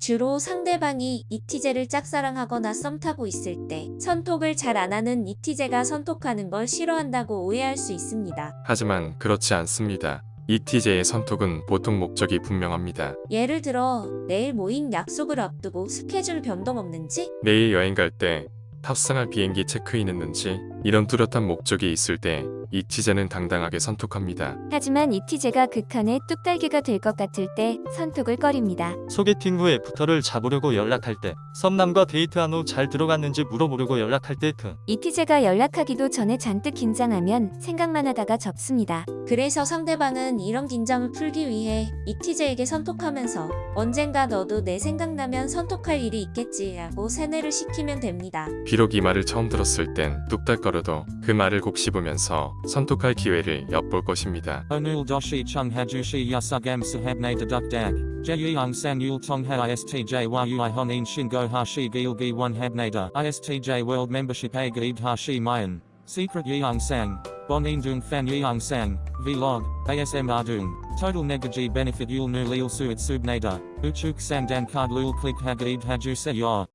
주로 상대방이 이티제를 짝사랑하거나 썸 타고 있을 때 선톡을 잘 안 하는 이티제가 선톡하는 걸 싫어한다고 오해할 수 있습니다. 하지만 그렇지 않습니다. ETJ의 선톡은 보통 목적이 분명합니다. 예를 들어 내일 모임 약속을 앞두고 스케줄 변동 없는지 내일 여행 갈 때 탑승할 비행기 체크인 했는지 이런 뚜렷한 목적이 있을 때 ETJ는 당당하게 선톡합니다. 하지만 이티제가 극한의 뚝딱이가 될 것 같을 때 선톡을 꺼립니다. 소개팅 후에 부터를 잡으려고 연락할 때, 썸남과 데이트한 후 잘 들어갔는지 물어보려고 연락할 때 등. 이티제가 연락하기도 전에 잔뜩 긴장하면 생각만 하다가 접습니다. 그래서 상대방은 이런 긴장을 풀기 위해 이티제에게 선톡하면서 언젠가 너도 내 생각나면 선톡할 일이 있겠지 라고 세뇌를 시키면 됩니다. 비록 이 말을 처음 들었을 땐 뚝딱거 려도 그 말을 곱씹으면서 선톡할 기회를 엿볼 것입니다. Doshi chung hajushi yasugam sahabne deduk dag. Jeyung sang yul tongha istj world membership a gaib hashi mayan. Secret yeung sang. Bonin dung fan yeung sang. Vlog. ASM ardung. Total negaji benefit yul nu lil suit subnada. Uchuk sang dan card lul click hagaib haju se yor.